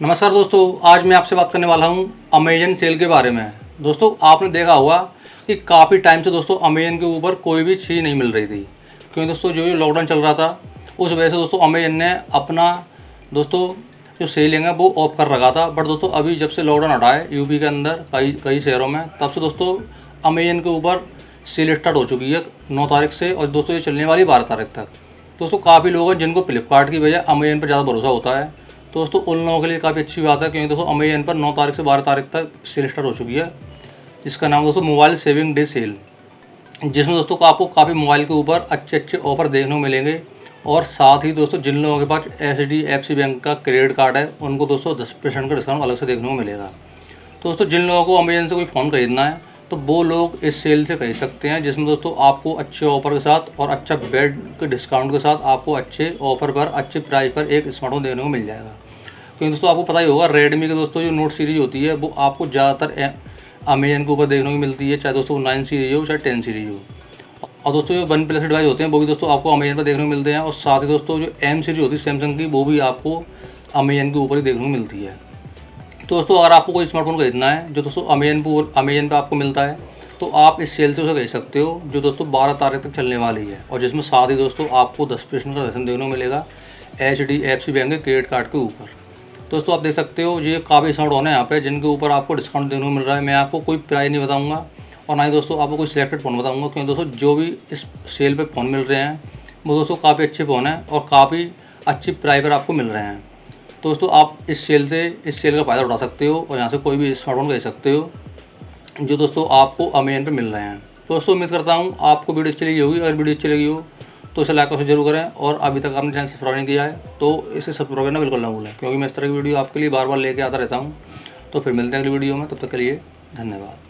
नमस्कार दोस्तों, आज मैं आपसे बात करने वाला हूँ अमेजन सेल के बारे में। दोस्तों, आपने देखा होगा कि काफ़ी टाइम से दोस्तों अमेजन के ऊपर कोई भी चीज़ नहीं मिल रही थी। क्योंकि दोस्तों, जो लॉकडाउन चल रहा था, उस वजह से दोस्तों अमेजन ने अपना दोस्तों जो सेलिंग है, वो ऑफ़ कर रखा था। बट दोस्तों, अभी जब से लॉकडाउन हटा है यूपी के अंदर, कई कई शहरों में, तब से दोस्तों अमेजन के ऊपर सेल स्टार्ट हो चुकी है नौ तारीख से, और दोस्तों, ये चलने वाली बारह तारीख तक। दोस्तों, काफ़ी लोग हैं जिनको फ्लिपकार्ट की वजह अमेजन पर ज़्यादा भरोसा होता है। दोस्तों, उन लोगों के लिए काफ़ी अच्छी बात है क्योंकि दोस्तों, अमेजन पर 9 तारीख से 12 तारीख तक सेल स्टार्ट हो चुकी है। जिसका नाम दोस्तों मोबाइल सेविंग डे सेल जिसमें दोस्तों को आपको काफ़ी मोबाइल के ऊपर अच्छे अच्छे ऑफ़र देखने को मिलेंगे। और साथ ही दोस्तों, जिन लोगों के पास एच डी एफ़ सी बैंक का क्रेडिट कार्ड है, उनको दोस्तों दस परसेंट का डिस्काउंट अलग से देखने को मिलेगा। दोस्तों, जिन लोगों को अमेजन से कोई फ़ोन खरीदना है तो वो लोग इस सेल से खरीद सकते हैं, जिसमें दोस्तों आपको अच्छे ऑफ़र के साथ और अच्छा बेड के डिस्काउंट के साथ आपको अच्छे ऑफ़र पर, अच्छे प्राइस पर एक स्मार्टफ़ोन देखने को मिल जाएगा। क्योंकि दोस्तों आपको पता ही होगा रेडमी के दोस्तों जो नोट सीरीज़ होती है, वो आपको ज़्यादातर अमेजन के ऊपर देखने को मिलती है, चाहे दोस्तों नाइन सीरीज़ हो, चाहे टेन सीरीज़ हो। और दोस्तों जो वन प्लस डिवाइस होते हैं, वो भी दोस्तों आपको अमेजन पर देखने को मिलते हैं, और साथ ही दोस्तों जो एम सीरीज़ होती है सैमसंग की, वो भी आपको अमेजन के ऊपर ही देखने को मिलती है। तो दोस्तों, अगर आपको कोई स्मार्टफ़ोन खरीदना है, जो दोस्तों अमेजन पर अमेजन पर आपको मिलता है तो आप इस सेल से उसे खरीद सकते हो, जो दोस्तों बारह तारीख तक चलने वाली है। और जिसमें साथ ही दोस्तों आपको दस परसेंट का दर्शन देखने को मिलेगा एच डी एफ़ सी बैंक के क्रेडिट कार्ड के ऊपर। दोस्तों, आप देख सकते हो, ये काफ़ी स्मार्ट है यहाँ पे, जिनके ऊपर आपको डिस्काउंट देखने को मिल रहा है। मैं आपको कोई प्राइस नहीं बताऊँगा, और ना ही दोस्तों आपको कोई सिलेक्टेड फ़ोन बताऊँगा, क्योंकि दोस्तों जो भी इस सेल पर फ़ोन मिल रहे हैं, वो दोस्तों काफ़ी अच्छे फ़ोन हैं, और काफ़ी अच्छी प्राइस पर आपको मिल रहे हैं। दोस्तों, आप इस सेल से, इस सेल का फ़ायदा उठा सकते हो और यहाँ से कोई भी स्मार्टफ़ोन खरीद सकते हो, जो दोस्तों आपको अमेजन पर मिल रहे हैं। दोस्तों, उम्मीद करता हूँ आपको वीडियो अच्छी लगी होगी। अगर वीडियो अच्छी लगी हो तो इसे लाइक और ज़रूर करें और अभी तक आपने चैनल सब्सक्राइब नहीं किया है तो इसे सब्सक्राइब करना बिल्कुल ना भूलें, क्योंकि मैं इस तरह की वीडियो आपके लिए बार बार लेके आता रहता हूँ। तो फिर मिलते हैं अगली वीडियो में, तब तक के लिए धन्यवाद।